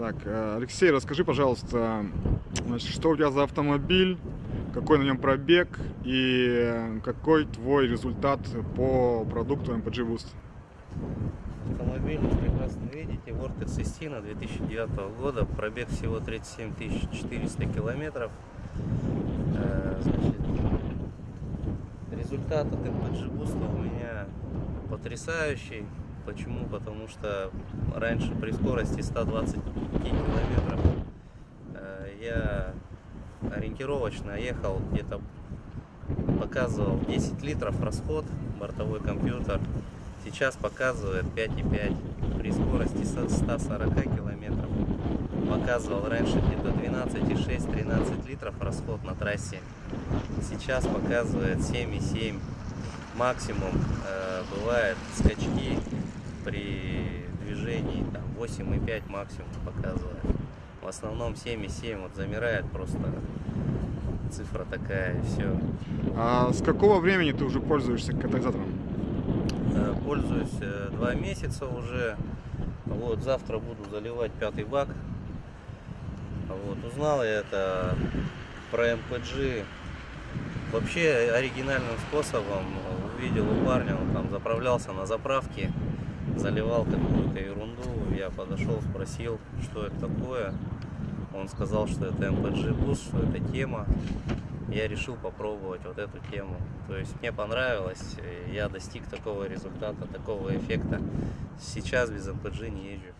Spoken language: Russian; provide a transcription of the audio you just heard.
Так, э, Алексей, расскажи, пожалуйста, значит, что у тебя за автомобиль, какой на нем пробег и э, какой твой результат по продукту MPG Boost? Автомобиль, прекрасно видите, Vortex Sistina 2009 года, пробег всего 37 400 километров. Э, Значит, результат от MPG Boost у меня потрясающий. Почему? Потому что раньше при скорости 120 километров э, я ориентировочно ехал где-то показывал 10 литров расход бортовой компьютер. Сейчас показывает 5,5 при скорости со 140 километров. Показывал раньше где-то 12,6 13 литров расход на трассе. Сейчас показывает 7,7 максимум э, бывает скачки 8,5 максимум показывает в основном 7,7 вот замирает просто цифра такая и все А с какого времени ты уже пользуешься катализатором? Э, Пользуюсь э, два месяца уже. Вот завтра буду заливать пятый бак. Вот узнал я это про MPG вообще оригинальным способом. Увидел у парня, он там заправлялся на заправке, заливал какую-то ерунду. Я подошел, спросил, что это такое. Он сказал, что это MPG Boost, что это тема. Я решил попробовать вот эту тему. То есть мне понравилось, я достиг такого результата, такого эффекта. Сейчас без MPG не езжу.